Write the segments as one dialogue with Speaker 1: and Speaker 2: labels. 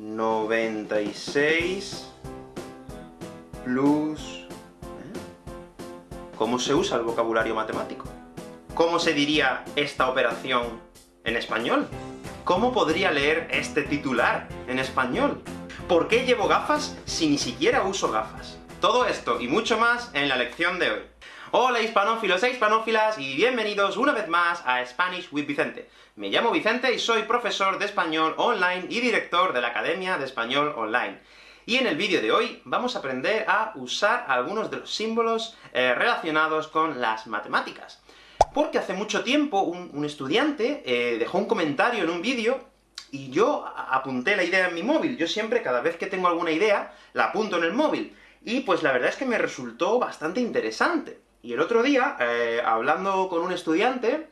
Speaker 1: 96 plus... ¿eh? ¿Cómo se usa el vocabulario matemático? ¿Cómo se diría esta operación en español? ¿Cómo podría leer este titular en español? ¿Por qué llevo gafas si ni siquiera uso gafas? Todo esto y mucho más en la lección de hoy. Hola hispanófilos e hispanófilas, y bienvenidos una vez más a Spanish with Vicente. Me llamo Vicente y soy profesor de español online y director de la Academia de Español Online. Y en el vídeo de hoy vamos a aprender a usar algunos de los símbolos eh, relacionados con las matemáticas. Porque hace mucho tiempo un, estudiante eh, dejó un comentario en un vídeo, y yo apunté la idea en mi móvil. Yo siempre, cada vez que tengo alguna idea, la apunto en el móvil. Y pues la verdad es que me resultó bastante interesante. Y el otro día, eh, hablando con un estudiante,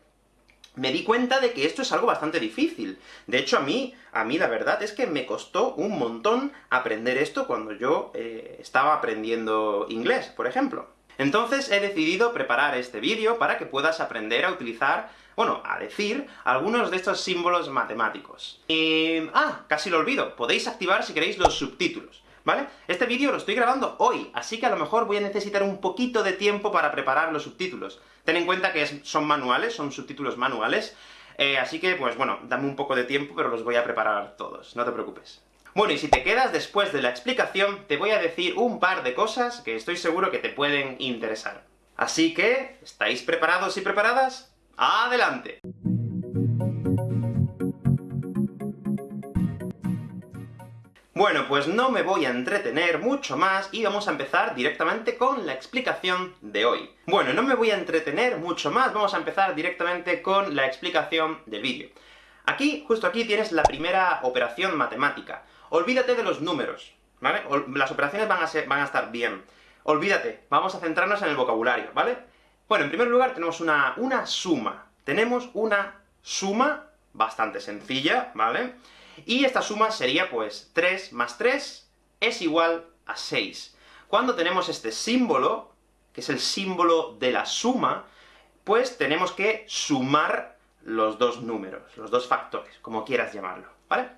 Speaker 1: me di cuenta de que esto es algo bastante difícil. De hecho, a mí, a mí la verdad es que me costó un montón aprender esto cuando yo eh, estaba aprendiendo inglés, por ejemplo. Entonces he decidido preparar este vídeo para que puedas aprender a utilizar, bueno, a decir algunos de estos símbolos matemáticos. Y... ah, casi lo olvido, podéis activar si queréis los subtítulos. ¿Vale? Este vídeo lo estoy grabando hoy, así que a lo mejor voy a necesitar un poquito de tiempo para preparar los subtítulos. Ten en cuenta que son manuales, son subtítulos manuales, eh, así que, pues bueno, dame un poco de tiempo, pero los voy a preparar todos, no te preocupes. Bueno, y si te quedas después de la explicación, te voy a decir un par de cosas que estoy seguro que te pueden interesar. Así que, ¿estáis preparados y preparadas? ¡Adelante! Bueno, pues no me voy a entretener mucho más, y vamos a empezar directamente con la explicación de hoy. Bueno, no me voy a entretener mucho más, vamos a empezar directamente con la explicación del vídeo. Aquí, justo aquí, tienes la primera operación matemática. Olvídate de los números, ¿vale? Las operaciones van a, ser, estar bien. Olvídate, vamos a centrarnos en el vocabulario, ¿vale? Bueno, en primer lugar tenemos una suma. Tenemos una suma bastante sencilla, ¿vale? Y esta suma sería, pues, 3 más 3 es igual a 6. Cuando tenemos este símbolo, que es el símbolo de la suma, pues tenemos que sumar los dos números, los dos factores, como quieras llamarlo, ¿vale?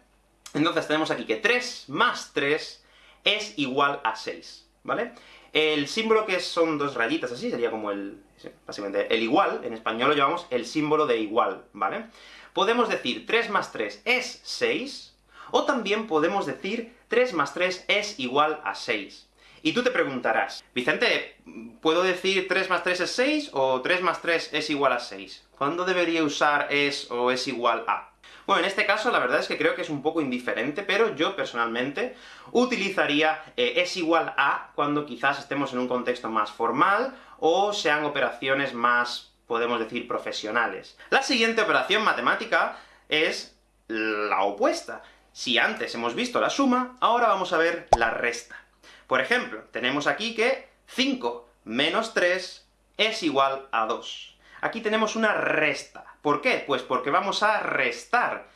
Speaker 1: Entonces tenemos aquí que 3 más 3 es igual a 6, ¿vale? El símbolo que son dos rayitas así, sería como el... básicamente, el igual, en español lo llamamos el símbolo de igual, ¿vale? Podemos decir 3 más 3 es 6, o también podemos decir 3 más 3 es igual a 6. Y tú te preguntarás, Vicente, ¿puedo decir 3 más 3 es 6, o 3 más 3 es igual a 6? ¿Cuándo debería usar es o es igual a? Bueno, en este caso la verdad es que creo que es un poco indiferente, pero yo personalmente utilizaría eh, es igual a cuando quizás estemos en un contexto más formal, o sean operaciones más podemos decir profesionales. La siguiente operación matemática es la opuesta. Si antes hemos visto la suma, ahora vamos a ver la resta. Por ejemplo, tenemos aquí que 5 menos 3 es igual a 2. Aquí tenemos una resta. ¿Por qué? Pues porque vamos a restar.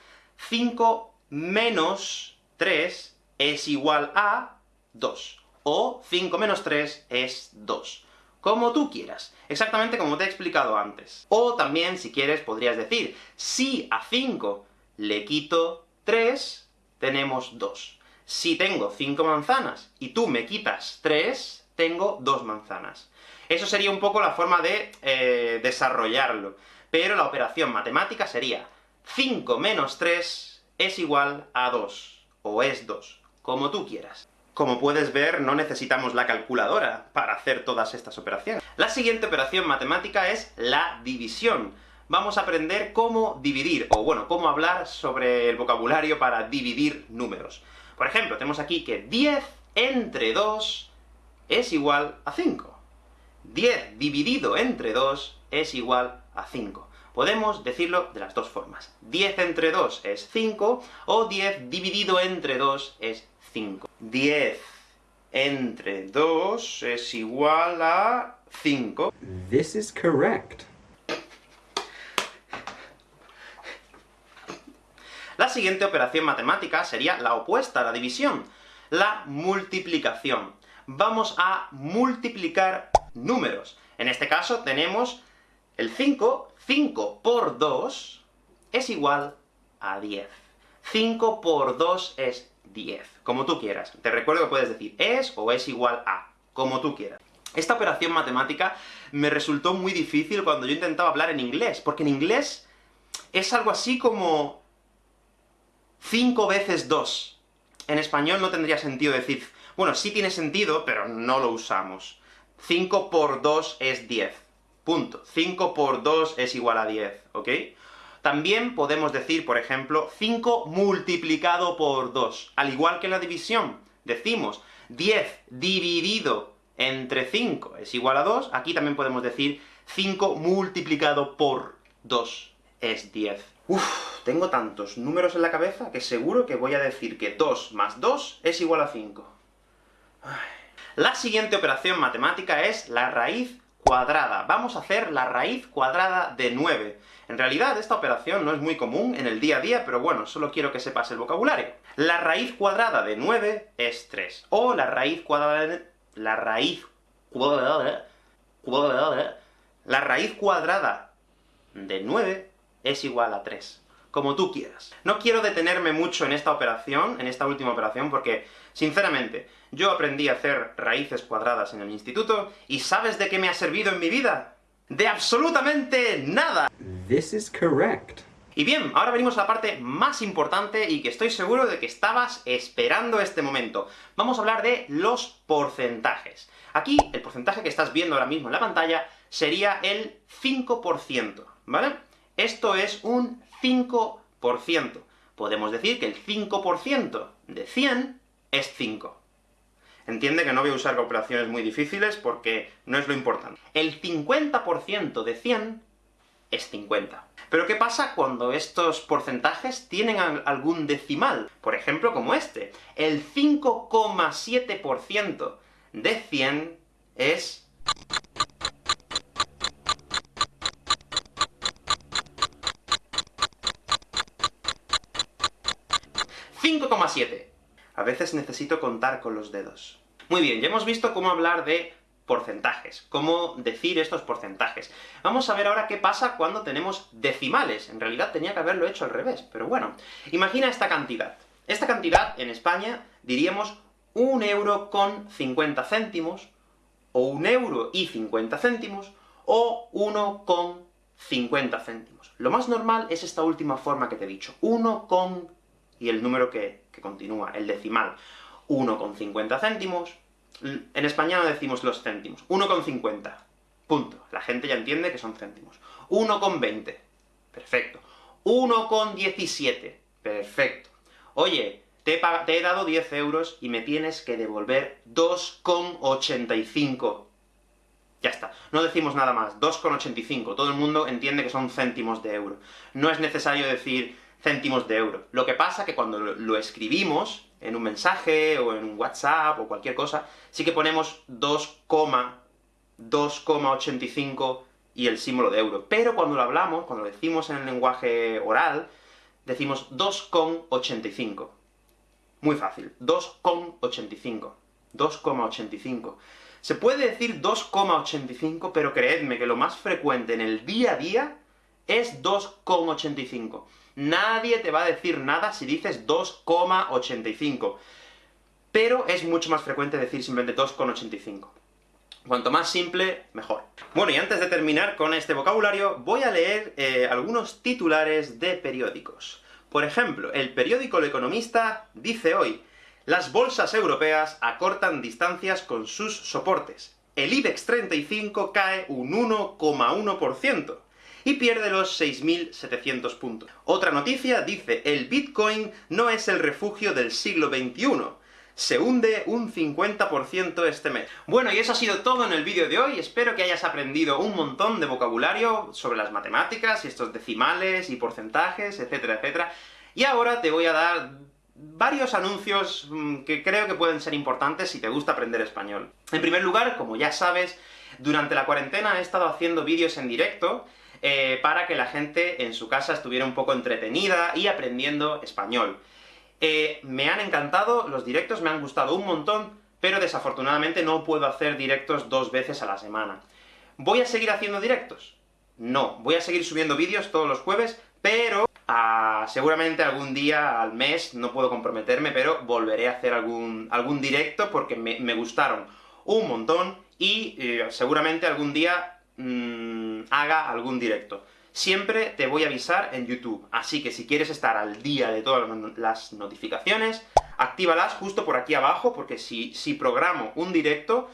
Speaker 1: 5 menos 3 es igual a 2. O 5 menos 3 es 2 como tú quieras, exactamente como te he explicado antes. O también, si quieres, podrías decir, si a 5 le quito 3, tenemos 2. Si tengo 5 manzanas, y tú me quitas 3, tengo 2 manzanas. Eso sería un poco la forma de eh, desarrollarlo, pero la operación matemática sería 5 menos 3 es igual a 2, o es 2, como tú quieras. Como puedes ver, no necesitamos la calculadora para hacer todas estas operaciones. La siguiente operación matemática es la división. Vamos a aprender cómo dividir, o bueno, cómo hablar sobre el vocabulario para dividir números. Por ejemplo, tenemos aquí que 10 entre 2 es igual a 5. 10 dividido entre 2 es igual a 5. Podemos decirlo de las dos formas. 10 entre 2 es 5, o 10 dividido entre 2 es 5. 10 entre 2 es igual a 5.
Speaker 2: This is correct.
Speaker 1: La siguiente operación matemática sería la opuesta a la división, la multiplicación. Vamos a multiplicar números. En este caso tenemos el 5, 5 por 2 es igual a 10. 5 por 2 es 10, como tú quieras. Te recuerdo que puedes decir es o es igual a, como tú quieras. Esta operación matemática me resultó muy difícil cuando yo intentaba hablar en inglés, porque en inglés es algo así como 5 veces 2. En español no tendría sentido decir... Bueno, sí tiene sentido, pero no lo usamos. 5 por 2 es 10. Punto. 5 por 2 es igual a 10, ¿ok? También podemos decir, por ejemplo, 5 multiplicado por 2. Al igual que en la división, decimos 10 dividido entre 5 es igual a 2, aquí también podemos decir 5 multiplicado por 2 es 10. Uf, tengo tantos números en la cabeza que seguro que voy a decir que 2 más 2 es igual a 5. La siguiente operación matemática es la raíz cuadrada. Vamos a hacer la raíz cuadrada de 9. En realidad, esta operación no es muy común en el día a día, pero bueno, solo quiero que sepas el vocabulario. La raíz cuadrada de 9 es 3, o la raíz cuadrada de la raíz cuadrada, la raíz cuadrada de 9 es igual a 3. Como tú quieras. No quiero detenerme mucho en esta operación, en esta última operación, porque, sinceramente, yo aprendí a hacer raíces cuadradas en el instituto, y ¿sabes de qué me ha servido en mi vida? ¡De absolutamente nada!
Speaker 2: This is correct.
Speaker 1: Y bien, ahora venimos a la parte más importante y que estoy seguro de que estabas esperando este momento. Vamos a hablar de los porcentajes. Aquí, el porcentaje que estás viendo ahora mismo en la pantalla sería el 5%, ¿vale? Esto es un 5%. Podemos decir que el 5% de 100 es 5. Entiende que no voy a usar operaciones muy difíciles, porque no es lo importante. El 50% de 100 es 50. Pero ¿qué pasa cuando estos porcentajes tienen algún decimal? Por ejemplo, como este. El 5,7% de 100 es... 5,7. A veces necesito contar con los dedos. Muy bien, ya hemos visto cómo hablar de porcentajes, cómo decir estos porcentajes. Vamos a ver ahora qué pasa cuando tenemos decimales. En realidad tenía que haberlo hecho al revés, pero bueno. Imagina esta cantidad. Esta cantidad, en España, diríamos un euro con 50 céntimos, o un euro y 50 céntimos, o uno con 50 céntimos. Lo más normal es esta última forma que te he dicho, 1 con... y el número que, que continúa, el decimal. 1 con 50 céntimos, en España no decimos los céntimos. 1,50. Punto. La gente ya entiende que son céntimos. 1,20. Perfecto. 1,17. Perfecto. Oye, te he, te he, dado 10 euros y me tienes que devolver 2,85. Ya está. No decimos nada más. 2,85. Todo el mundo entiende que son céntimos de euro. No es necesario decir céntimos de euro. Lo que pasa que cuando lo escribimos, en un mensaje, o en un WhatsApp, o cualquier cosa, sí que ponemos 2,2,85 y el símbolo de euro. Pero cuando lo hablamos, cuando lo decimos en el lenguaje oral, decimos 2,85. Muy fácil. 2,85. 2,85. Se puede decir 2,85, pero creedme que lo más frecuente en el día a día es 2,85. Nadie te va a decir nada si dices 2,85. Pero es mucho más frecuente decir simplemente 2,85. Cuanto más simple, mejor. Bueno, y antes de terminar con este vocabulario, voy a leer eh, algunos titulares de periódicos. Por ejemplo, el periódico El Economista dice hoy las bolsas europeas acortan distancias con sus soportes. El IBEX 35 cae un 1,1% y pierde los 6.700 puntos. Otra noticia dice, el Bitcoin no es el refugio del siglo XXI, se hunde un 50% este mes. Bueno, y eso ha sido todo en el vídeo de hoy, espero que hayas aprendido un montón de vocabulario sobre las matemáticas, y estos decimales, y porcentajes, etcétera, etcétera. Y ahora te voy a dar varios anuncios mm, que creo que pueden ser importantes si te gusta aprender español. En primer lugar, como ya sabes, durante la cuarentena he estado haciendo vídeos en directo, eh, para que la gente en su casa estuviera un poco entretenida y aprendiendo español. Eh, me han encantado, los directos me han gustado un montón, pero desafortunadamente no puedo hacer directos dos veces a la semana. ¿Voy a seguir haciendo directos? No, voy a seguir subiendo vídeos todos los jueves, pero Ah, seguramente algún día al mes, no puedo comprometerme, pero volveré a hacer algún, algún directo, porque me, gustaron un montón, y eh, seguramente algún día mmm, haga algún directo. Siempre te voy a avisar en YouTube, así que si quieres estar al día de todas las notificaciones, actívalas justo por aquí abajo, porque si, si programo un directo,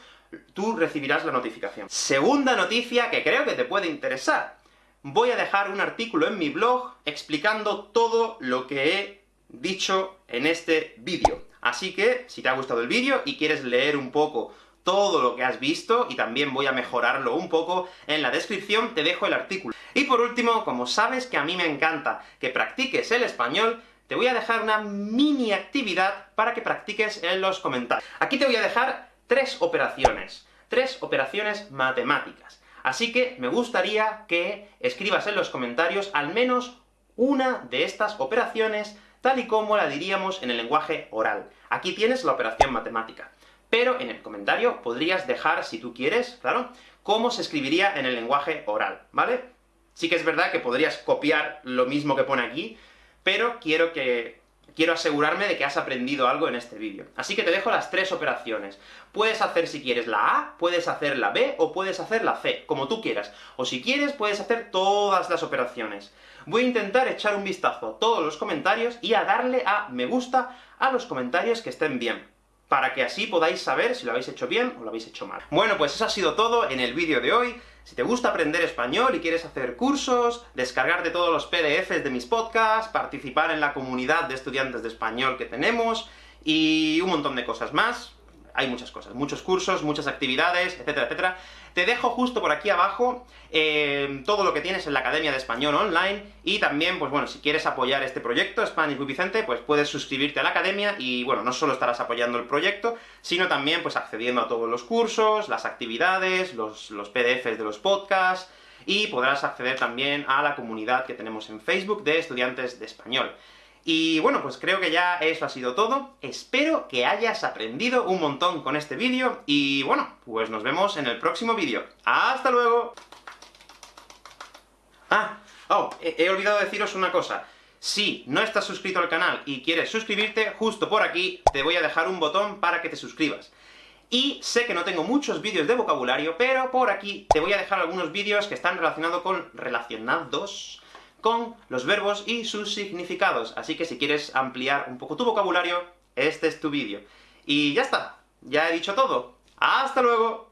Speaker 1: tú recibirás la notificación. Segunda noticia que creo que te puede interesar. Voy a dejar un artículo en mi blog explicando todo lo que he dicho en este vídeo. Así que, si te ha gustado el vídeo y quieres leer un poco todo lo que has visto, y también voy a mejorarlo un poco, en la descripción te dejo el artículo. Y por último, como sabes que a mí me encanta que practiques el español, te voy a dejar una mini actividad para que practiques en los comentarios. Aquí te voy a dejar tres operaciones, tres operaciones matemáticas. Así que me gustaría que escribas en los comentarios al menos una de estas operaciones, tal y como la diríamos en el lenguaje oral. Aquí tienes la operación matemática. Pero en el comentario podrías dejar, si tú quieres, claro, cómo se escribiría en el lenguaje oral, ¿vale? Sí que es verdad que podrías copiar lo mismo que pone aquí, pero quiero que quiero asegurarme de que has aprendido algo en este vídeo. Así que te dejo las tres operaciones. Puedes hacer, si quieres, la A, puedes hacer la B, o puedes hacer la C, como tú quieras. O si quieres, puedes hacer todas las operaciones. Voy a intentar echar un vistazo a todos los comentarios y a darle a me gusta a los comentarios que estén bien para que así podáis saber si lo habéis hecho bien o lo habéis hecho mal. Bueno, pues eso ha sido todo en el vídeo de hoy. Si te gusta aprender español y quieres hacer cursos, descargarte todos los PDFs de mis podcasts, participar en la comunidad de estudiantes de español que tenemos, y un montón de cosas más, hay muchas cosas, muchos cursos, muchas actividades, etcétera, etcétera. Te dejo justo por aquí abajo eh, todo lo que tienes en la Academia de Español Online, y también, pues bueno, si quieres apoyar este proyecto, Spanish with Vicente, pues puedes suscribirte a la Academia, y bueno, no solo estarás apoyando el proyecto, sino también pues accediendo a todos los cursos, las actividades, los, los PDFs de los podcasts, y podrás acceder también a la comunidad que tenemos en Facebook de estudiantes de español. Y bueno, pues creo que ya eso ha sido todo. Espero que hayas aprendido un montón con este vídeo, y bueno, pues nos vemos en el próximo vídeo. ¡Hasta luego! Ah, oh, he, olvidado deciros una cosa. Si no estás suscrito al canal y quieres suscribirte, justo por aquí te voy a dejar un botón para que te suscribas. Y sé que no tengo muchos vídeos de vocabulario, pero por aquí te voy a dejar algunos vídeos que están relacionados con... relacionados con los verbos y sus significados. Así que si quieres ampliar un poco tu vocabulario, este es tu vídeo. Y ya está, ya he dicho todo. ¡Hasta luego!